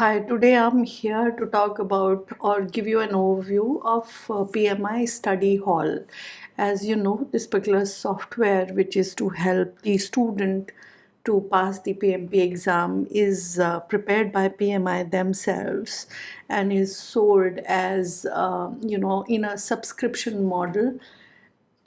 Hi, today I'm here to talk about or give you an overview of uh, PMI Study Hall. As you know, this particular software, which is to help the student to pass the PMP exam, is uh, prepared by PMI themselves and is sold as, uh, you know, in a subscription model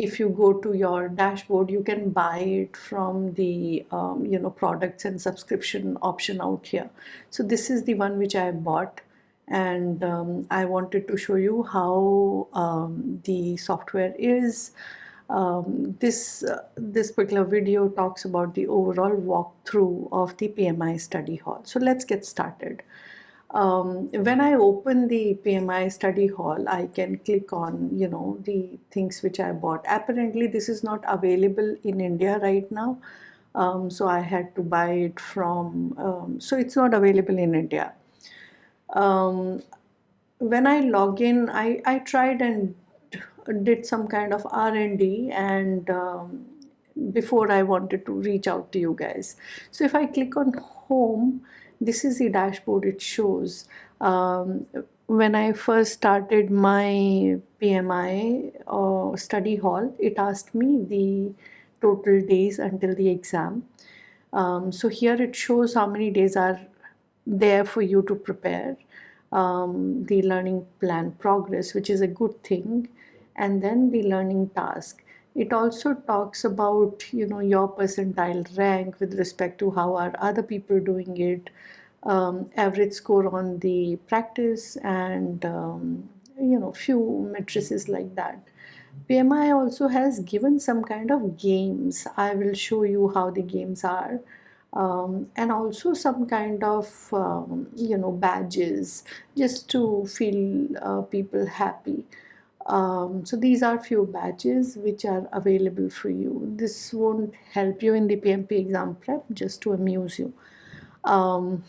if you go to your dashboard you can buy it from the um, you know products and subscription option out here. So this is the one which I bought and um, I wanted to show you how um, the software is. Um, this uh, this particular video talks about the overall walkthrough of the PMI study hall. So let's get started um, when I open the PMI study hall, I can click on, you know, the things which I bought. Apparently, this is not available in India right now. Um, so I had to buy it from, um, so it's not available in India. Um, when I log in, I, I tried and did some kind of R&D and um, before I wanted to reach out to you guys. So if I click on home, this is the dashboard it shows. Um, when I first started my PMI uh, study hall, it asked me the total days until the exam. Um, so here it shows how many days are there for you to prepare um, the learning plan progress, which is a good thing, and then the learning task. It also talks about, you know, your percentile rank with respect to how are other people doing it, um, average score on the practice and, um, you know, few matrices like that. PMI also has given some kind of games. I will show you how the games are. Um, and also some kind of um, you know badges just to feel uh, people happy um, so these are few badges which are available for you. This won't help you in the PMP exam prep, just to amuse you. Um,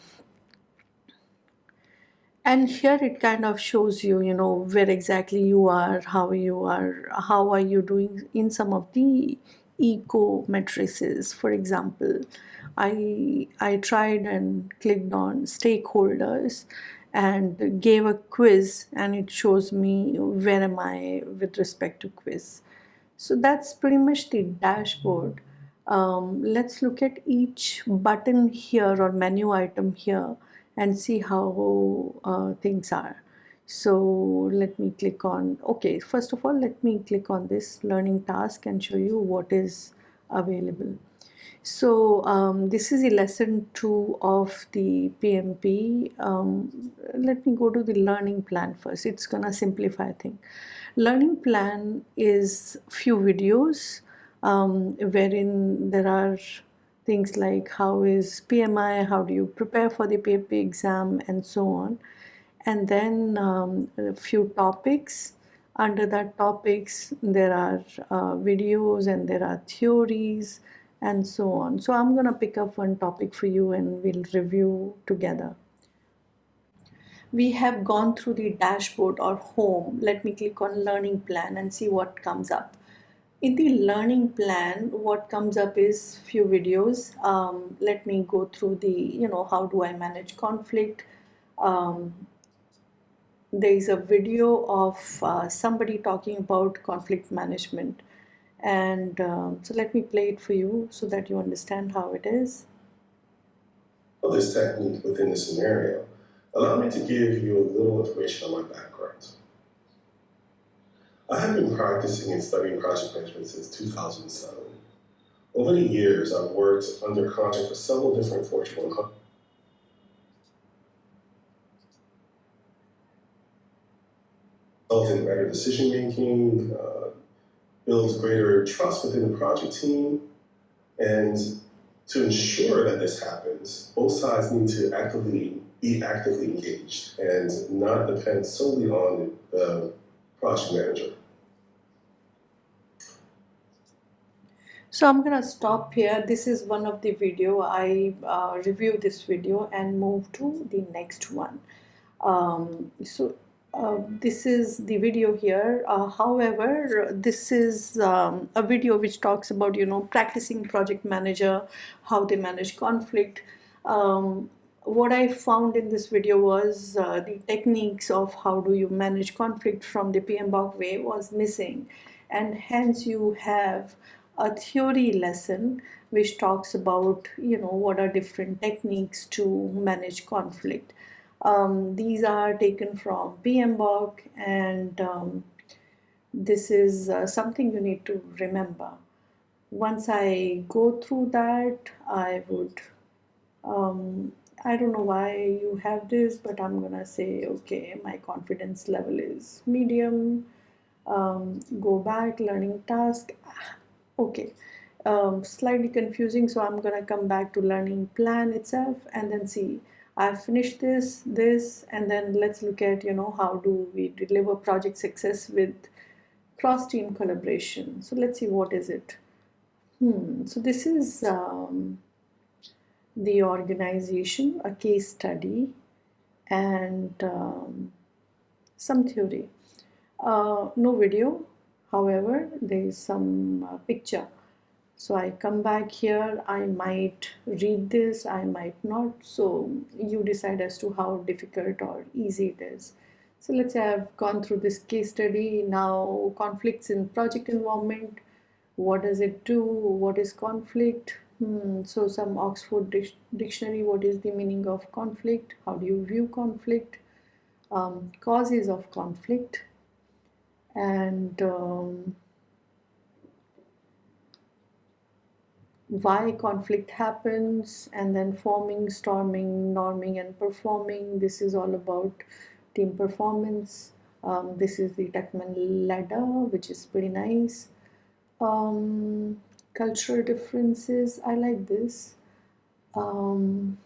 and here it kind of shows you, you know, where exactly you are, how you are, how are you doing in some of the eco matrices. For example, I, I tried and clicked on stakeholders and gave a quiz and it shows me where am I with respect to quiz. So that's pretty much the dashboard. Um, let's look at each button here or menu item here and see how uh, things are. So let me click on, okay, first of all, let me click on this learning task and show you what is available. So um, this is a lesson two of the PMP. Um, let me go to the learning plan first. It's gonna simplify things. Learning plan is few videos um, wherein there are things like how is PMI, how do you prepare for the PMP exam and so on. And then um, a few topics. Under that topics, there are uh, videos and there are theories and so on. So I'm going to pick up one topic for you and we'll review together. We have gone through the dashboard or home. Let me click on learning plan and see what comes up. In the learning plan, what comes up is few videos. Um, let me go through the, you know, how do I manage conflict. Um, there is a video of uh, somebody talking about conflict management and um, so let me play it for you so that you understand how it is. This technique within the scenario, allow me to give you a little information on my background. I have been practicing and studying project management since 2007. Over the years, I've worked under contract for several different Fortune 100 in better decision making, uh, builds greater trust within the project team. And to ensure that this happens, both sides need to actively be actively engaged and not depend solely on the project manager. So I'm gonna stop here. This is one of the video. I uh, review this video and move to the next one. Um, so uh, this is the video here. Uh, however this is um, a video which talks about you know practicing project manager how they manage conflict. Um, what I found in this video was uh, the techniques of how do you manage conflict from the PMBOK way was missing. And hence you have a theory lesson which talks about you know what are different techniques to manage conflict. Um, these are taken from PMBOK and um, this is uh, something you need to remember. Once I go through that I would um, I don't know why you have this, but I'm gonna say, okay, my confidence level is medium. Um, go back, learning task. Okay, um, slightly confusing, so I'm gonna come back to learning plan itself and then see. I've finished this, this, and then let's look at, you know, how do we deliver project success with cross-team collaboration. So let's see what is it. Hmm, so this is um, the organization, a case study, and um, some theory. Uh, no video, however, there is some uh, picture. So I come back here, I might read this, I might not. So you decide as to how difficult or easy it is. So let's say I've gone through this case study. Now conflicts in project environment. What does it do? What is conflict? Hmm, so some Oxford dictionary, what is the meaning of conflict? How do you view conflict? Um, causes of conflict and um, why conflict happens and then forming, storming, norming and performing. This is all about team performance. Um, this is the Tuckman ladder which is pretty nice. Um, cultural differences. I like this. Um,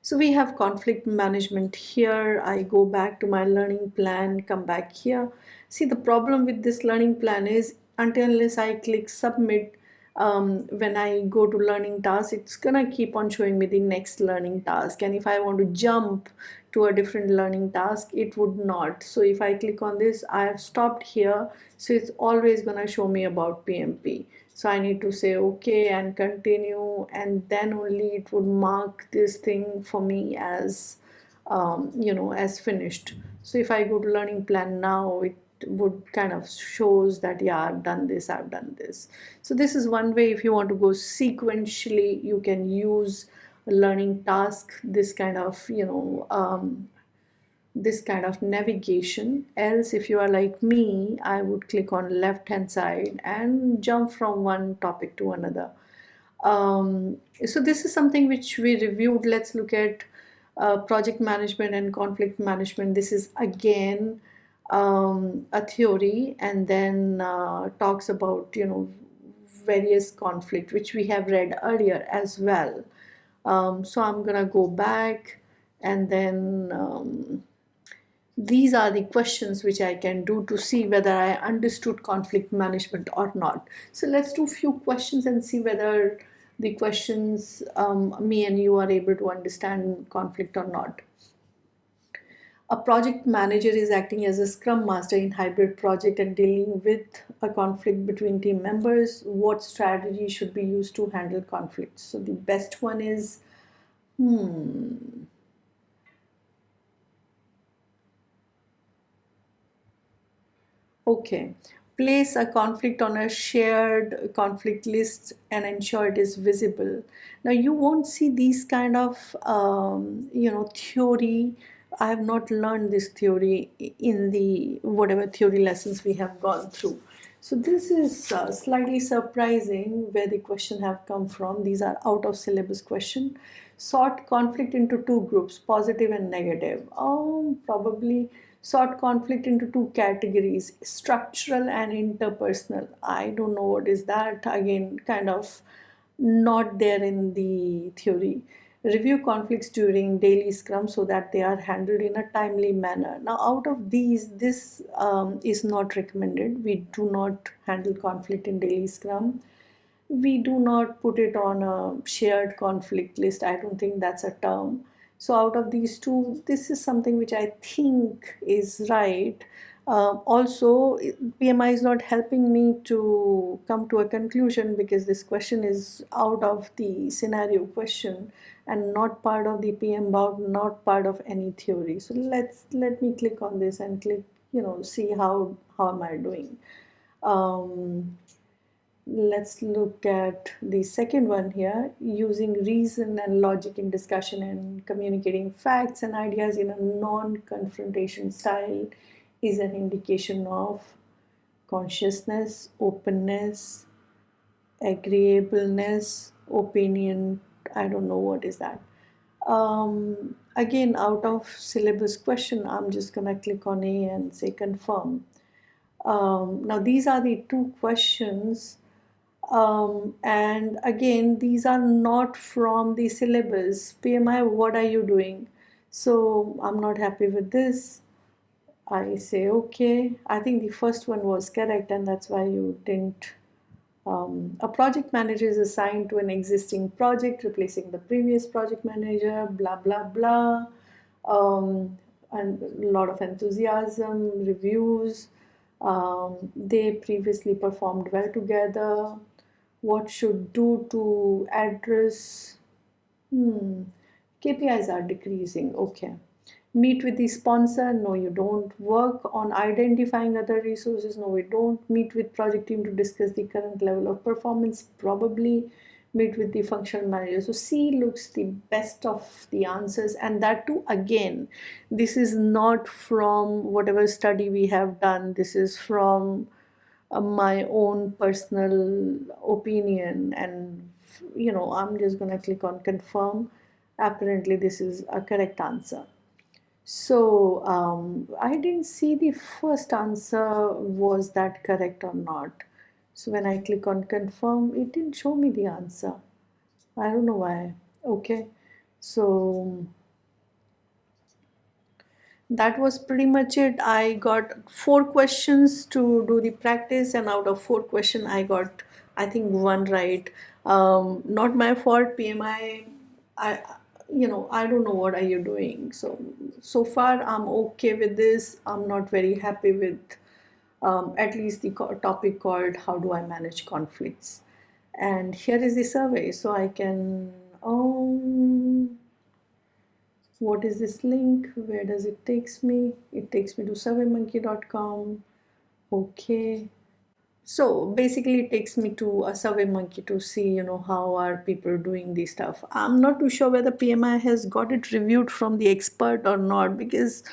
so we have conflict management here. I go back to my learning plan, come back here. See the problem with this learning plan is until unless I click submit, um, when I go to learning task, it's gonna keep on showing me the next learning task. And if I want to jump to a different learning task, it would not. So if I click on this, I have stopped here. So it's always gonna show me about PMP so I need to say okay and continue and then only it would mark this thing for me as um, you know as finished so if I go to learning plan now it would kind of shows that yeah I've done this I've done this. So this is one way if you want to go sequentially you can use learning task this kind of you know um, this kind of navigation. Else if you are like me I would click on left hand side and jump from one topic to another. Um, so this is something which we reviewed. Let's look at uh, project management and conflict management. This is again um, a theory and then uh, talks about you know various conflict which we have read earlier as well um, so I'm gonna go back and then um, these are the questions which I can do to see whether I understood conflict management or not. So let's do few questions and see whether the questions um, me and you are able to understand conflict or not. A project manager is acting as a scrum master in hybrid project and dealing with a conflict between team members. What strategy should be used to handle conflicts? So the best one is, hmm, Okay, place a conflict on a shared conflict list and ensure it is visible. Now you won't see these kind of, um, you know, theory. I have not learned this theory in the whatever theory lessons we have gone through. So this is uh, slightly surprising where the question have come from. These are out of syllabus question. Sort conflict into two groups, positive and negative. Oh, probably sort conflict into two categories structural and interpersonal i don't know what is that again kind of not there in the theory review conflicts during daily scrum so that they are handled in a timely manner. Now out of these this um, is not recommended. We do not handle conflict in daily scrum. We do not put it on a shared conflict list. I don't think that's a term. So out of these two, this is something which I think is right. Uh, also, PMI is not helping me to come to a conclusion because this question is out of the scenario question and not part of the PMBOK, not part of any theory. So let's let me click on this and click, you know, see how how am I doing. Um, let's look at the second one here using reason and logic in discussion and communicating facts and ideas in a non-confrontation style is an indication of consciousness, openness, agreeableness, opinion. I don't know what is that. Um, again, out of syllabus question, I'm just gonna click on A and say confirm. Um, now these are the two questions um, and again these are not from the syllabus PMI what are you doing so I'm not happy with this I say okay. I think the first one was correct and that's why you didn't um, a project manager is assigned to an existing project replacing the previous project manager blah blah blah. Um, and a lot of enthusiasm reviews. Um, they previously performed well together. What should do to address hmm, KPIs are decreasing okay meet with the sponsor. No you don't work on identifying other resources. No we don't meet with project team to discuss the current level of performance. Probably meet with the functional manager. So c looks the best of the answers. And that too again this is not from whatever study we have done. This is from uh, my own personal opinion. And you know i'm just going to click on confirm. Apparently this is a correct answer so um, I didn't see the first answer was that correct or not. So when I click on confirm, it didn't show me the answer. I don't know why. Okay, so that was pretty much it. I got four questions to do the practice and out of four question I got I think one right. Um, not my fault PMI. I you know i don't know what are you doing. So so far i'm okay with this. I'm not very happy with um, at least the topic called how do i manage conflicts. And here is the survey so i can um what is this link? Where does it takes me? It takes me to surveymonkey.com okay so basically it takes me to a survey monkey to see you know how are people doing this stuff. I'm not too sure whether pmi has got it reviewed from the expert or not because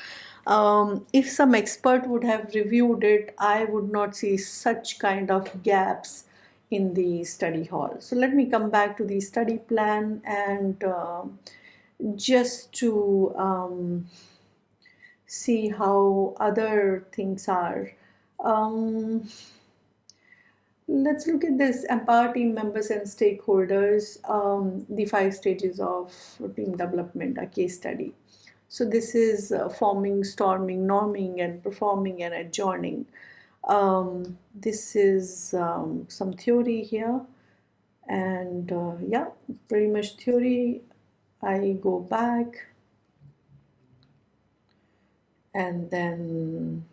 um, if some expert would have reviewed it i would not see such kind of gaps in the study hall. So let me come back to the study plan and uh, just to um, see how other things are. Um, Let's look at this empower team members and stakeholders, um, the five stages of team development, a case study. So this is uh, forming, storming, norming, and performing and adjourning. Um, this is um, some theory here. And uh, yeah, pretty much theory. I go back and then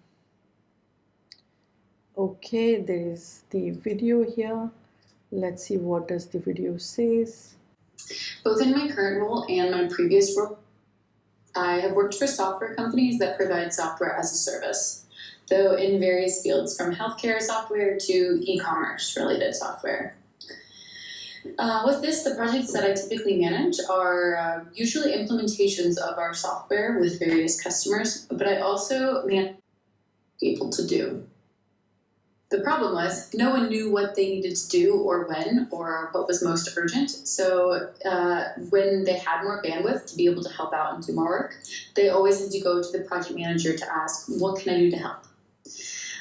okay there is the video here. Let's see what does the video says. Both in my current role and my previous role i have worked for software companies that provide software as a service though in various fields from healthcare software to e-commerce related software. Uh, with this, the projects that I typically manage are uh, usually implementations of our software with various customers, but I also manage people to do. The problem was no one knew what they needed to do or when or what was most urgent. So uh, when they had more bandwidth to be able to help out and do more work, they always had to go to the project manager to ask, what can I do to help?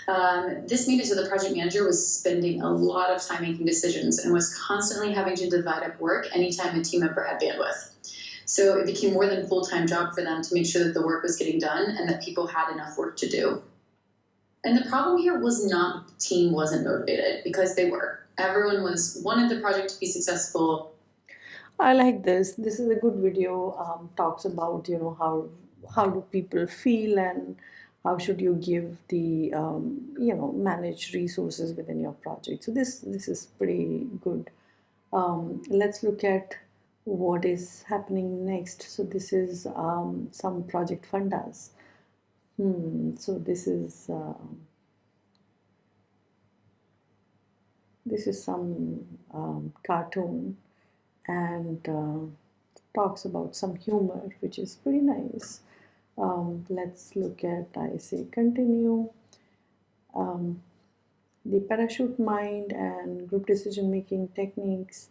Um, this made it so the project manager was spending a lot of time making decisions and was constantly having to divide up work anytime a team member had bandwidth. So it became more than a full-time job for them to make sure that the work was getting done and that people had enough work to do. And the problem here was not the team wasn't motivated because they were. Everyone was wanted the project to be successful. I like this. This is a good video. Um, talks about you know how how do people feel and how should you give the um, you know manage resources within your project so this this is pretty good um, let's look at what is happening next so this is um, some project fundas hmm, so this is um, this is some um, cartoon and uh, talks about some humor which is pretty nice. Um, let's look at I say continue. Um, the parachute mind and group decision making techniques.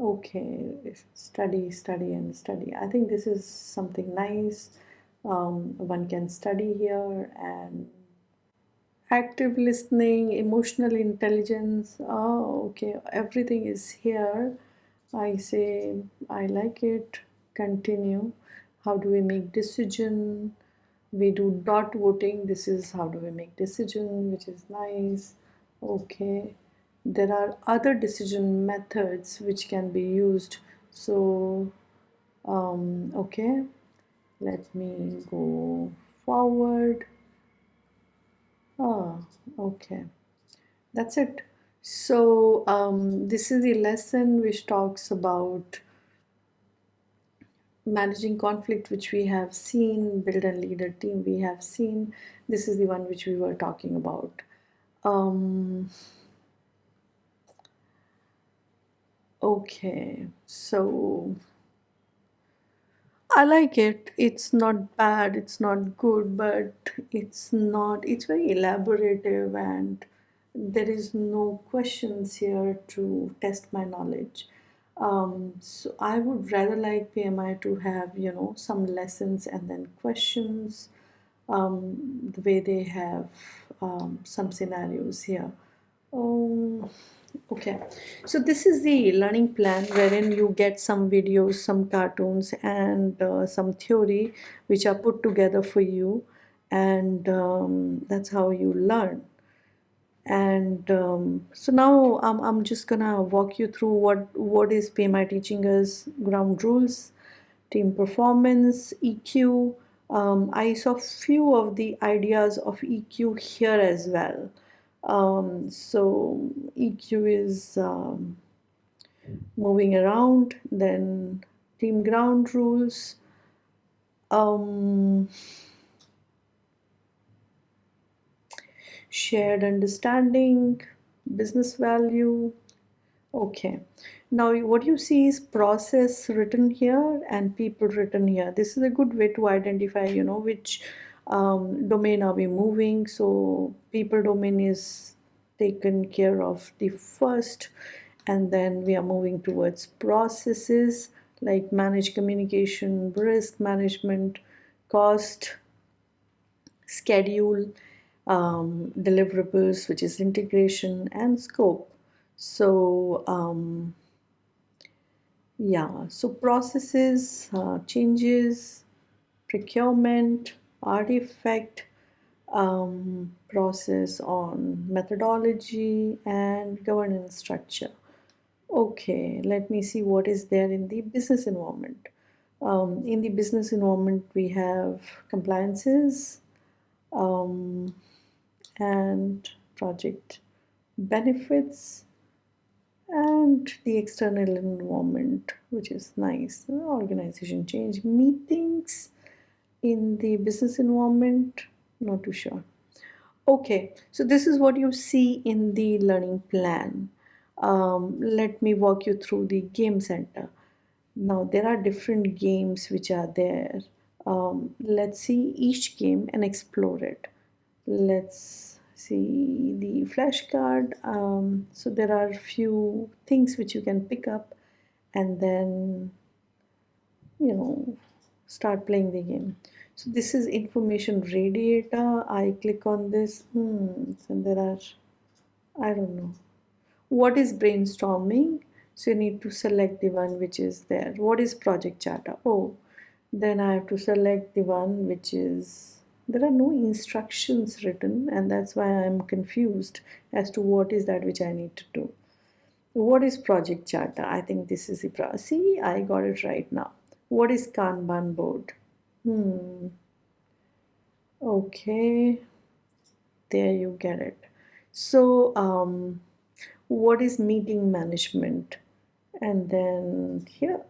Okay study study and study. I think this is something nice um, one can study here and active listening emotional intelligence oh okay everything is here. I say I like it. Continue. How do we make decision? We do dot voting. This is how do we make decision which is nice. Okay. There are other decision methods which can be used. So um, okay let me go forward. Ah okay. That's it. So um, this is the lesson which talks about managing conflict which we have seen build and lead a team we have seen. This is the one which we were talking about. Um, okay so I like it. It's not bad it's not good but it's not it's very elaborative and there is no questions here to test my knowledge. Um, so I would rather like PMI to have you know some lessons and then questions um, the way they have um, some scenarios here. Um, okay. So this is the learning plan wherein you get some videos some cartoons and uh, some theory which are put together for you and um, that's how you learn. And um, so now I'm, I'm just gonna walk you through what what is PMI teaching us ground rules team performance EQ um, I saw few of the ideas of EQ here as well um, so EQ is um, moving around then team ground rules. Um, shared understanding business value. Okay. Now what you see is process written here and people written here. This is a good way to identify you know which um, domain are we moving so people domain is taken care of the first and then we are moving towards processes like manage communication risk management cost schedule um, deliverables, which is integration and scope. So um, yeah, so processes, uh, changes, procurement, artifact, um, process on methodology and governance structure. Okay, let me see what is there in the business environment. Um, in the business environment, we have compliances, um, and project benefits and the external environment which is nice organization change meetings in the business environment? Not too sure. Okay so this is what you see in the learning plan. Um, let me walk you through the game center. Now there are different games which are there. Um, let's see each game and explore it. Let's see the flashcard um, so there are few things which you can pick up and then you know start playing the game. So this is information radiator. I click on this. Hmm, and there are I don't know. What is brainstorming? So you need to select the one which is there. What is project charter? Oh then I have to select the one which is there are no instructions written and that's why I'm confused as to what is that which I need to do. What is project charter? I think this is the see I got it right now what is Kanban board? Hmm. Okay. There you get it. So um, what is meeting management? And then here.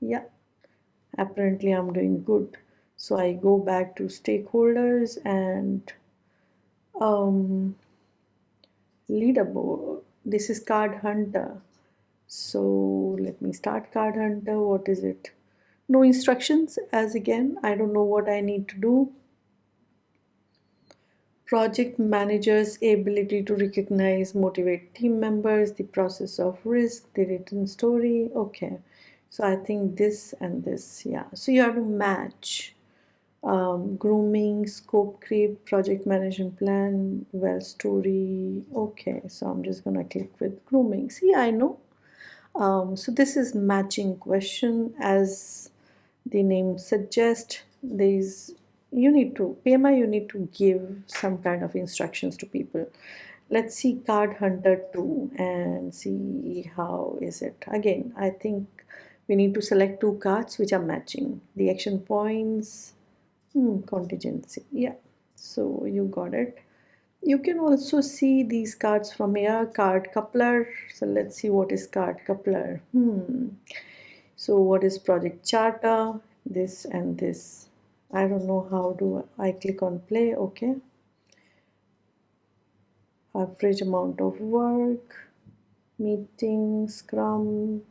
Yeah. Apparently I'm doing good. So I go back to stakeholders and um, leaderboard. This is card hunter. So let me start card hunter. What is it no instructions as again I don't know what I need to do. Project managers ability to recognize motivate team members the process of risk the written story okay. So I think this and this yeah. So you have to match um, grooming scope creep project management plan well story okay. So I'm just gonna click with grooming. See I know. Um, so this is matching question as the name suggests there is you need to PMI you need to give some kind of instructions to people. Let's see card hunter 2 and see how is it. Again I think we need to select two cards which are matching. The action points hmm, contingency. Yeah so you got it. You can also see these cards from here. Card coupler. So let's see what is card coupler. Hmm so what is project charter? This and this. I don't know how do I click on play okay. Average amount of work meeting scrum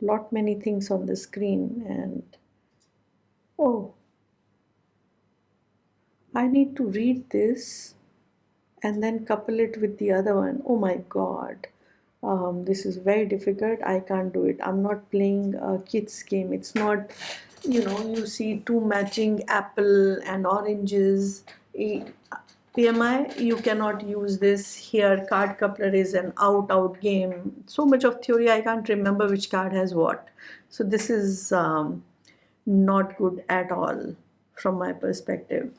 lot many things on the screen and oh. I need to read this and then couple it with the other one. Oh my god um, this is very difficult. I can't do it. I'm not playing a kids game. It's not you know you see two matching apple and oranges. PMI you cannot use this here. Card coupler is an out out game. So much of theory I can't remember which card has what. So this is um, not good at all from my perspective.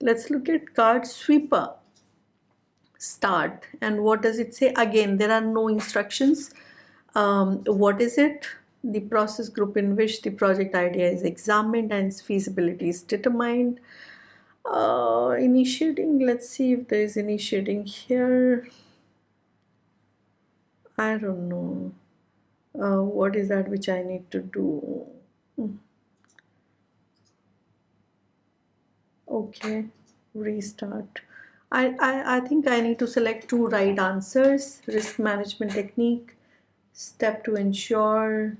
Let's look at card sweeper start? And what does it say? Again there are no instructions. Um, what is it? The process group in which the project idea is examined and its feasibility is determined. Uh, initiating let's see if there is initiating here. I don't know. Uh, what is that which I need to do? Hmm. okay restart I, I, I think I need to select two right answers risk management technique step to ensure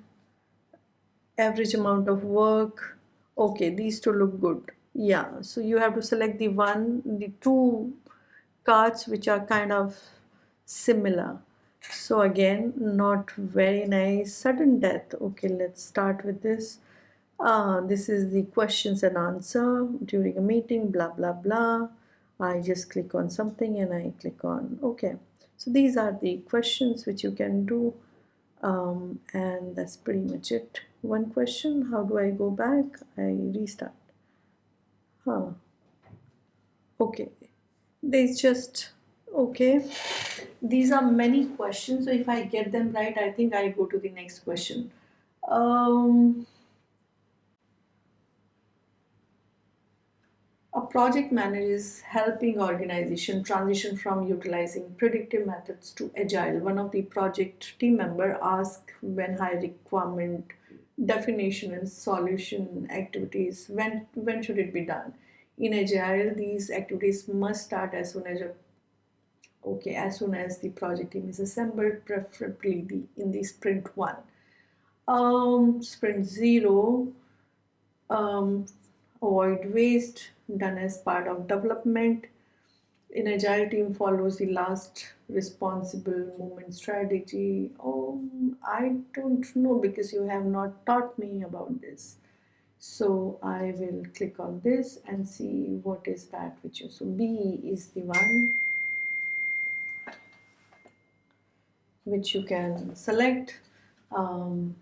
average amount of work. Okay these two look good. Yeah so you have to select the one the two cards which are kind of similar. So again not very nice. Sudden death. Okay let's start with this. Uh, this is the questions and answer during a meeting blah blah blah I just click on something and I click on okay. So these are the questions which you can do um, and that's pretty much it. One question how do I go back? I restart. Huh. Okay. There's just okay. These are many questions so if I get them right I think I go to the next question. Um, a project manager is helping organization transition from utilizing predictive methods to agile. One of the project team member asked when high requirement definition and solution activities when when should it be done? In agile these activities must start as soon as okay as soon as the project team is assembled preferably the, in the sprint one. Um, sprint zero um, avoid waste done as part of development. In agile team follows the last responsible moment strategy. Oh i don't know because you have not taught me about this. So i will click on this and see what is that which is. So b is the one which you can select. Um,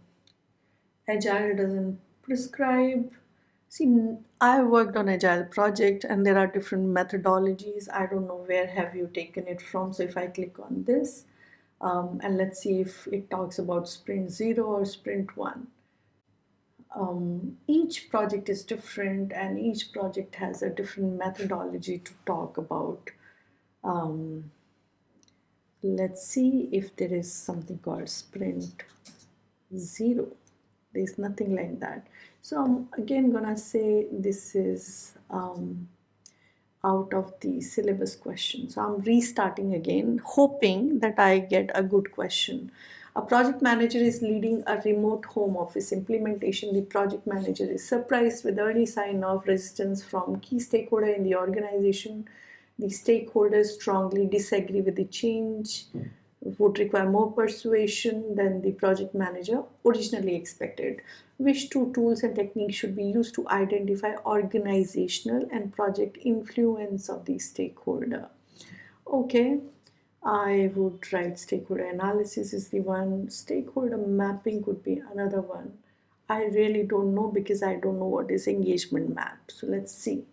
agile doesn't prescribe See, I worked on agile project and there are different methodologies. I don't know where have you taken it from. So if I click on this um, and let's see if it talks about sprint zero or sprint one. um, each project is different and each project has a different methodology to talk about. Um, let's see if there is something called sprint zero. There's nothing like that. So I'm again gonna say this is um, out of the syllabus question. So I'm restarting again, hoping that I get a good question. A project manager is leading a remote home office implementation. The project manager is surprised with early sign of resistance from key stakeholder in the organization. The stakeholders strongly disagree with the change, would require more persuasion than the project manager originally expected. Which two tools and techniques should be used to identify organizational and project influence of the stakeholder? Okay, I would write stakeholder analysis is the one, stakeholder mapping could be another one. I really don't know because I don't know what is engagement map. So let's see.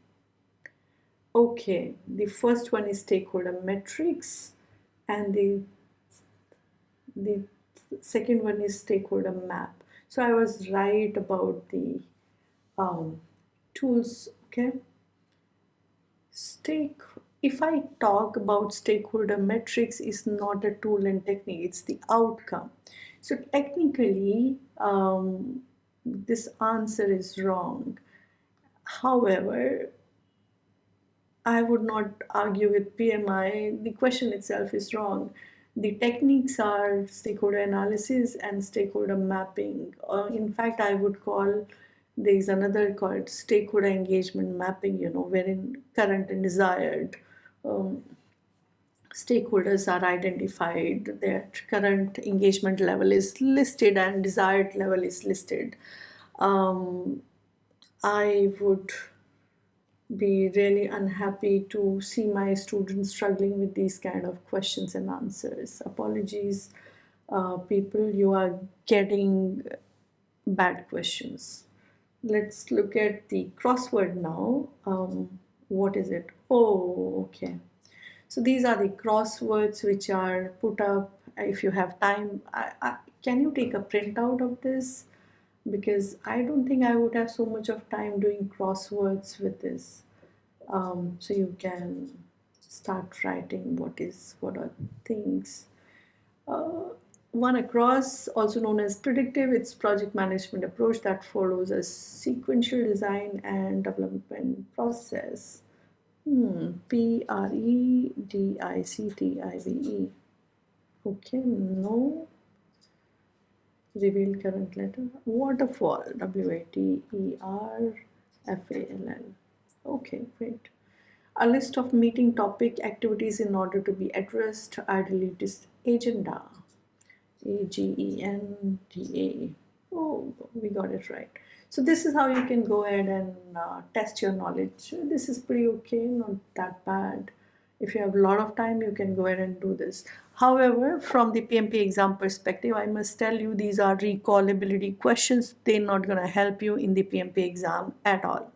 Okay, the first one is stakeholder metrics and the the second one is stakeholder map. So I was right about the um, tools, okay? Stake if I talk about stakeholder metrics is not a tool and technique, it's the outcome. So technically, um, this answer is wrong. However, I would not argue with PMI. The question itself is wrong. The techniques are stakeholder analysis and stakeholder mapping. Uh, in fact, I would call there is another called stakeholder engagement mapping, you know, wherein current and desired um, stakeholders are identified, their current engagement level is listed and desired level is listed. Um, I would be really unhappy to see my students struggling with these kind of questions and answers. Apologies, uh, people, you are getting bad questions. Let's look at the crossword now. Um, what is it? Oh, okay. So these are the crosswords which are put up. If you have time, I, I, can you take a printout of this? Because I don't think I would have so much of time doing crosswords with this. Um, so you can start writing what is what are things. Uh, one across, also known as predictive, it's project management approach that follows a sequential design and development process. Hmm, P R E D I C T I V E. Okay, no. Reveal current letter. Waterfall, W A T E R F A L L. Okay, great. A list of meeting topic activities in order to be addressed. Ideally, this agenda. A-G-E-N-D-A. Oh, we got it right. So this is how you can go ahead and uh, test your knowledge. This is pretty okay, not that bad. If you have a lot of time, you can go ahead and do this. However, from the PMP exam perspective, I must tell you these are recallability questions. They're not going to help you in the PMP exam at all.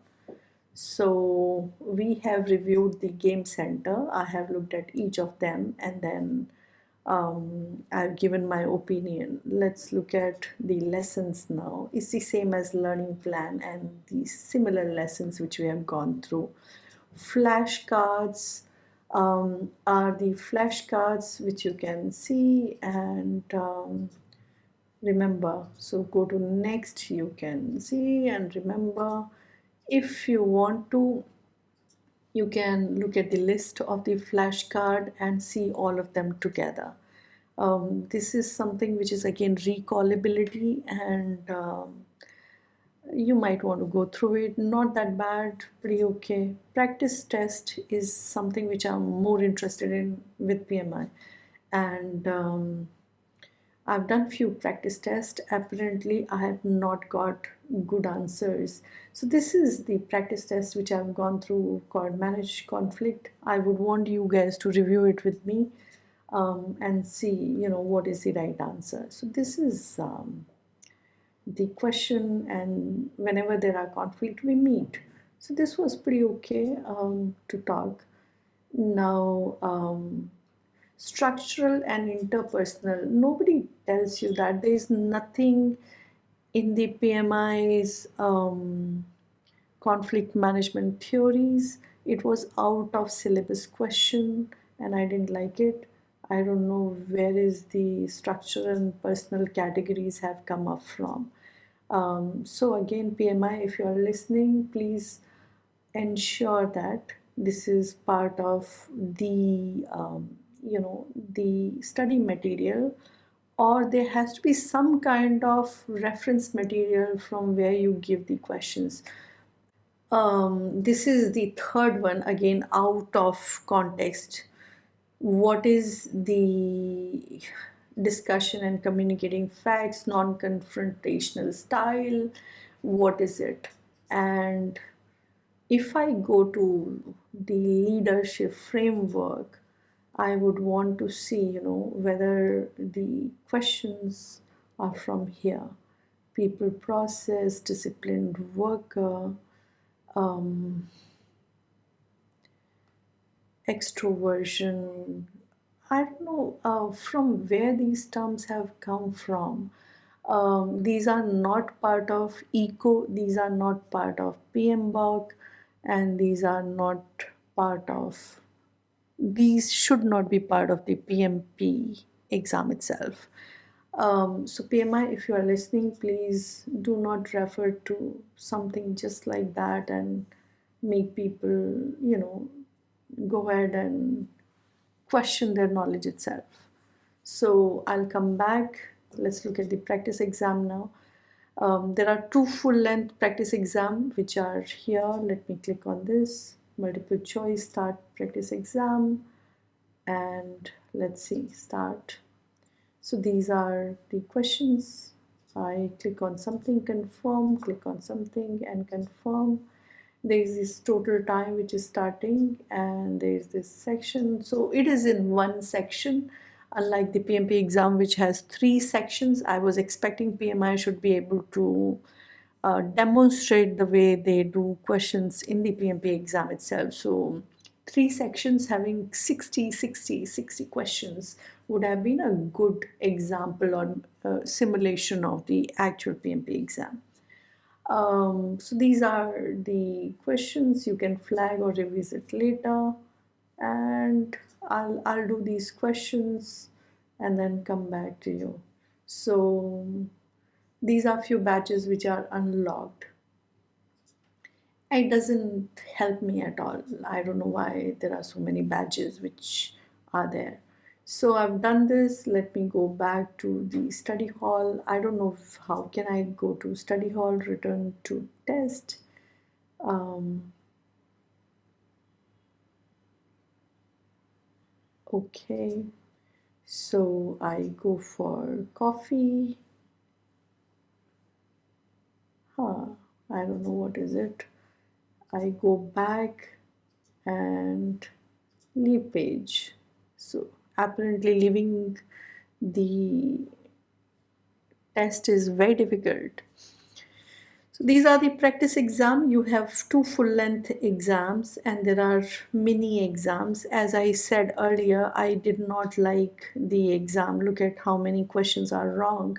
So we have reviewed the game center. I have looked at each of them and then um, I've given my opinion. Let's look at the lessons now. It's the same as learning plan and the similar lessons which we have gone through. Flashcards um, are the flashcards which you can see and um, remember. So go to next you can see and remember. If you want to you can look at the list of the flashcard and see all of them together. Um, this is something which is again recallability and um, you might want to go through it. Not that bad pretty okay. Practice test is something which I'm more interested in with PMI and um, I've done few practice tests. Apparently I have not got good answers. So this is the practice test which I've gone through called manage conflict. I would want you guys to review it with me um, and see you know what is the right answer. So this is um, the question and whenever there are conflict we meet. So this was pretty okay um, to talk. Now um, structural and interpersonal nobody tells you that there is nothing in the PMI's um, conflict management theories, it was out of syllabus question and I didn't like it. I don't know where is the structural and personal categories have come up from. Um, so again, PMI, if you are listening, please ensure that this is part of the um, you know the study material or there has to be some kind of reference material from where you give the questions. Um, this is the third one again out of context. What is the discussion and communicating facts non-confrontational style? What is it? And if I go to the leadership framework, I would want to see, you know, whether the questions are from here. People process, disciplined worker, um, extroversion. I don't know uh, from where these terms have come from. Um, these are not part of ECO, these are not part of PMBOK and these are not part of these should not be part of the PMP exam itself. Um, so PMI, if you are listening, please do not refer to something just like that and make people, you know, go ahead and question their knowledge itself. So I'll come back. Let's look at the practice exam now. Um, there are two full-length practice exam which are here. Let me click on this. Multiple choice, start practice exam. And let's see, start. So these are the questions. I click on something, confirm, click on something and confirm. There is this total time which is starting and there is this section. So it is in one section unlike the PMP exam which has three sections I was expecting PMI should be able to uh, demonstrate the way they do questions in the PMP exam itself. So three sections having 60 60 60 questions would have been a good example or uh, simulation of the actual PMP exam. Um, so these are the questions. You can flag or revisit later. And I'll, I'll do these questions and then come back to you. So these are few batches which are unlocked. It doesn't help me at all. I don't know why there are so many badges which are there. So I've done this. Let me go back to the study hall. I don't know if, how can I go to study hall, return to test. Um, okay so I go for coffee I don't know what is it. I go back and leave page. So apparently leaving the test is very difficult these are the practice exam. You have two full-length exams and there are mini exams. As I said earlier, I did not like the exam. Look at how many questions are wrong.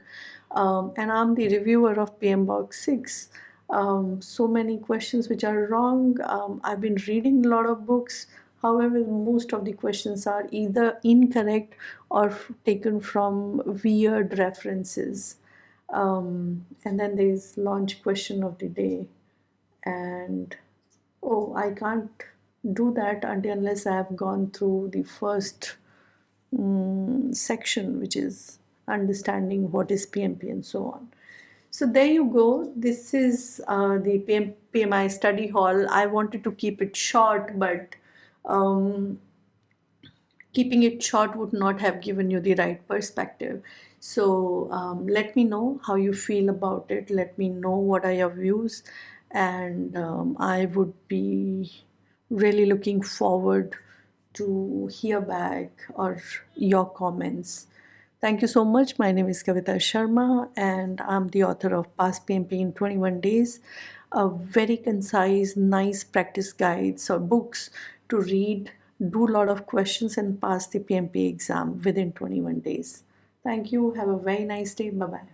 Um, and I'm the reviewer of PMBOK 6. Um, so many questions which are wrong. Um, I've been reading a lot of books. However, most of the questions are either incorrect or taken from weird references um, and then there's launch question of the day and oh I can't do that until unless I have gone through the first um, section which is understanding what is PMP and so on. So there you go. This is uh, the PM, PMI study hall. I wanted to keep it short, but um, keeping it short would not have given you the right perspective. So um, let me know how you feel about it. Let me know what are your views and um, I would be really looking forward to hear back or your comments. Thank you so much. My name is Kavita Sharma and I'm the author of Pass PMP in 21 Days, a very concise, nice practice guides or books to read, do a lot of questions and pass the PMP exam within 21 days. Thank you. Have a very nice day. Bye-bye.